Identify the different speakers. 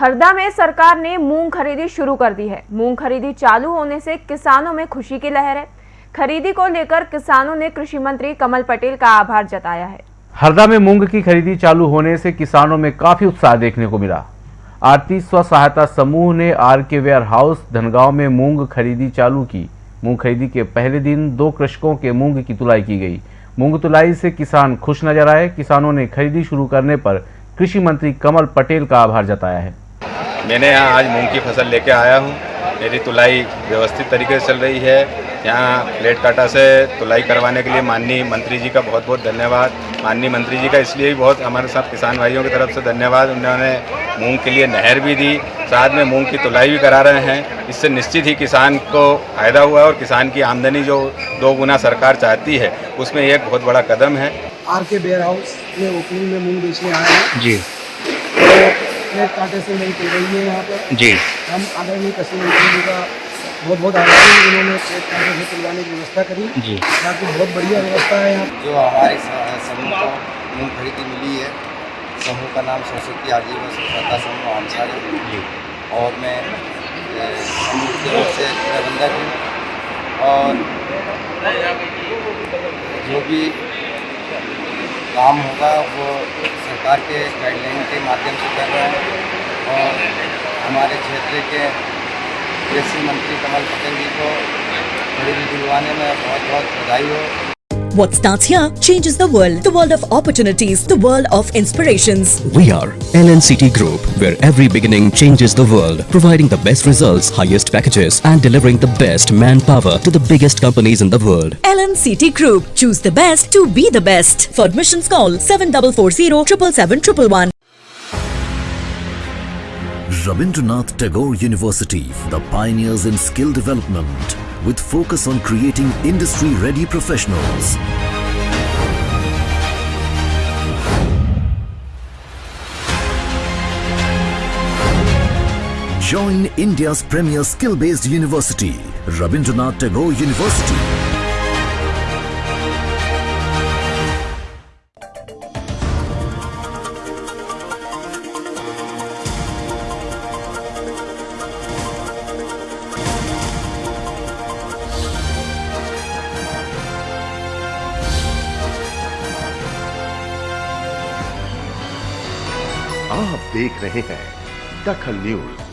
Speaker 1: हरदा में सरकार ने मूंग खरीदी शुरू कर दी है। मूंग खरीदी चालू होने से किसानों में खुशी की लहर है। खरीदी को लेकर किसानों ने कृषि मंत्री कमल पटेल का आभार जताया है।
Speaker 2: हरदा में मूंग की खरीदी चालू होने से किसानों में काफ़ी उत्साह देखने को मिला। आरती स्व सहायता समूह ने आर के वेयर हाउस धनगांव में मूंग खरीदी चालू की। मूंग खरीदी के पहले दिन दो कृषकों के मूंग की तुलाई की गई। मूंग तुलाई से किसान खुश नज़र आए। किसानों ने खरीदी शुरू करने पर कृषि मंत्री कमल पटेल का आभार जताया है।
Speaker 3: मैंने यहाँ आज मूंग की फ़सल लेके आया हूँ। मेरी तुलाई व्यवस्थित तरीके से चल रही है। यहाँ प्लेट काटा से तुलाई करवाने के लिए माननीय मंत्री जी का बहुत बहुत धन्यवाद। माननीय मंत्री जी का इसलिए भी बहुत हमारे साथ किसान भाइयों की तरफ़ से धन्यवाद। उन्होंने मूंग के लिए नहर भी दी साथ में मूंग की तुलाई भी करा रहे हैं। इससे निश्चित ही किसान को फ़ायदा हुआ और किसान की आमदनी जो दो गुना सरकार चाहती है उसमें एक बहुत बड़ा कदम है।
Speaker 4: आर के बेयर हाउस में ओपनिंग में मूंग बेचने आए हैं।
Speaker 5: जी।
Speaker 4: तो एक कांटे से नहीं चल रही है यहाँ पर
Speaker 5: जी।
Speaker 4: हम आदरणीय कृषि मंत्री जी का बहुत बहुत आभारी हैं उन्होंने एक कांटे से तुलवाने की व्यवस्था करी।
Speaker 5: जी।
Speaker 4: बाकी बहुत बढ़िया व्यवस्था है यहाँ।
Speaker 6: जो हमारे समूह को मूंग खरीदी मिली है समूह का नाम सरस्वती आजीवन स्वच्छता समूह आमसार। है
Speaker 5: जी।
Speaker 6: और मैं समूह की ओर से प्रबंधक हूँ। और जो भी काम होगा, वो सरकार के गाइडलाइन के माध्यम से कर रहे हैं। और हमारे क्षेत्र के कृषि मंत्री कमल पटेल जी को खरीदी दिलवाने में बहुत बहुत बधाई हो।
Speaker 7: What starts here changes the world. The world of opportunities, the world of inspirations.
Speaker 8: We are LNCT Group, where every beginning changes the world, providing the best results, highest packages, and delivering the best manpower to the biggest companies in the world.
Speaker 7: LNCT Group. Choose the best to be the best. For admissions call 7440 777
Speaker 9: Rabindranath Tagore University, the pioneers in skill development, with focus on creating industry-ready professionals. Join India's premier skill-based university, Rabindranath Tagore University.
Speaker 10: आप देख रहे हैं दखल news.